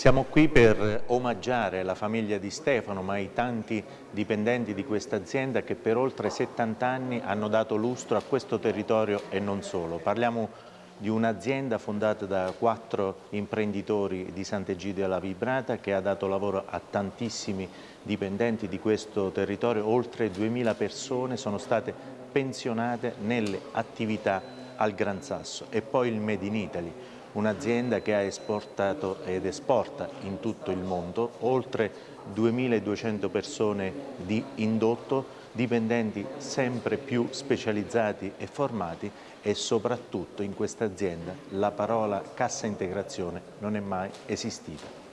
Siamo qui per omaggiare la famiglia di Stefano, ma i tanti dipendenti di questa azienda che per oltre 70 anni hanno dato lustro a questo territorio e non solo. Parliamo di un'azienda fondata da quattro imprenditori di Sant'Egidio alla Vibrata che ha dato lavoro a tantissimi dipendenti di questo territorio, oltre 2000 persone sono state pensionate nelle attività al Gran Sasso. E poi il Made in Italy un'azienda che ha esportato ed esporta in tutto il mondo oltre 2200 persone di indotto, dipendenti sempre più specializzati e formati e soprattutto in questa azienda la parola cassa integrazione non è mai esistita.